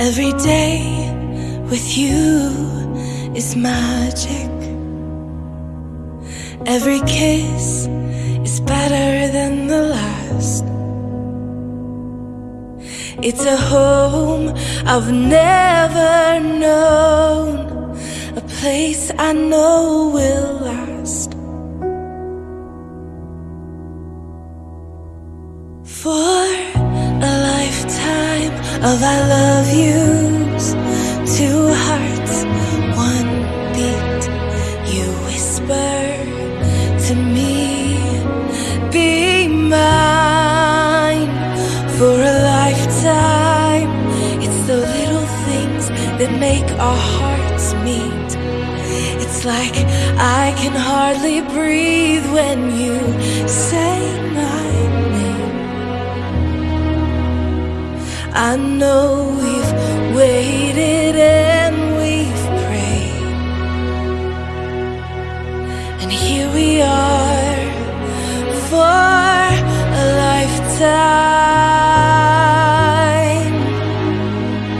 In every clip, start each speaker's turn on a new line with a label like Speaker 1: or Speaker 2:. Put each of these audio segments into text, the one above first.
Speaker 1: Every day with you is magic. Every kiss is better than the last. It's a home I've never known, a place I know will last. Of I love yous, two hearts, one beat. You whisper to me, be mine for a lifetime. It's the little things that make our hearts meet. It's like I can hardly breathe when you say my name. I know we've waited and we've prayed. And here we are for a lifetime.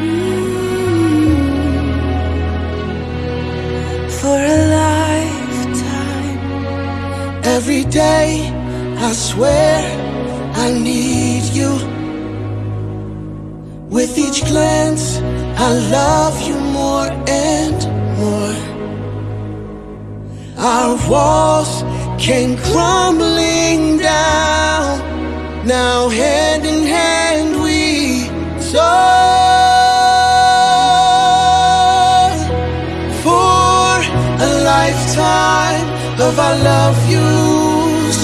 Speaker 1: Mm. For a lifetime.
Speaker 2: Every day, I swear I need you. With each glance, I love you more and more. Our walls came crumbling down. Now, hand in hand, we soar for a lifetime of our love yous.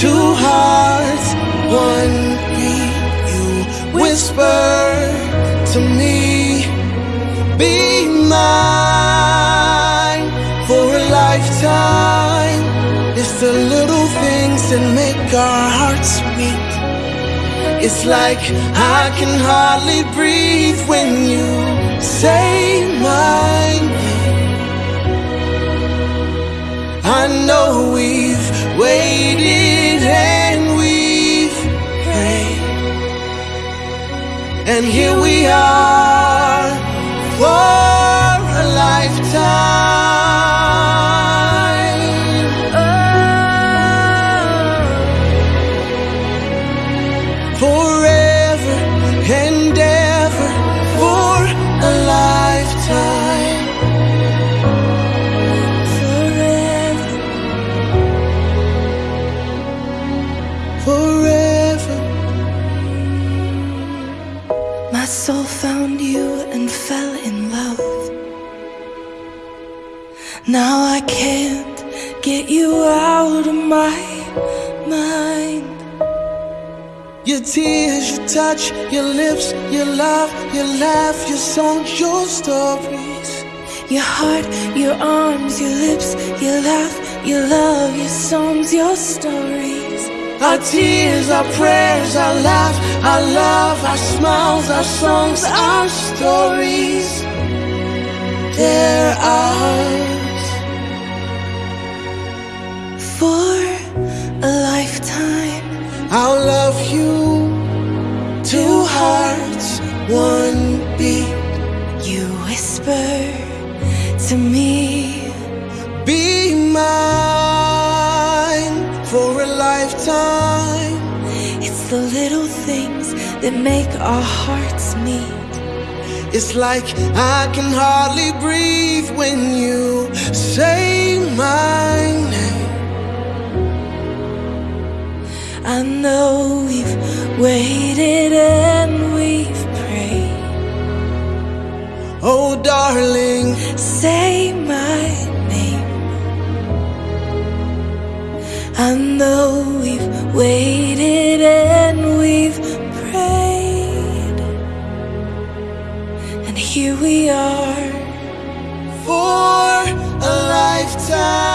Speaker 2: Two hearts, one beat. You whisper make our hearts meet. It's like I can hardly breathe when you say my name. I know we've waited and we've prayed. And here we are Forever and ever for a lifetime.
Speaker 1: Forever.
Speaker 2: Forever.
Speaker 1: My soul found you and fell in love. Now I can't get you out of my mind.
Speaker 2: Your tears, your touch, your lips, your love, your laugh, your songs, your stories.
Speaker 1: Your heart, your arms, your lips, your laugh, your love, your songs, your stories.
Speaker 2: Our tears, our prayers, our laugh, our love, our smiles, our songs, our stories.
Speaker 1: Lifetime. it's the little things that make our hearts meet.
Speaker 2: It's like I can hardly breathe when you say my name.
Speaker 1: I know we've waited and we've prayed.
Speaker 2: Oh, darling,
Speaker 1: Say I know we've waited and we've prayed. And here we are.
Speaker 2: for a lifetime.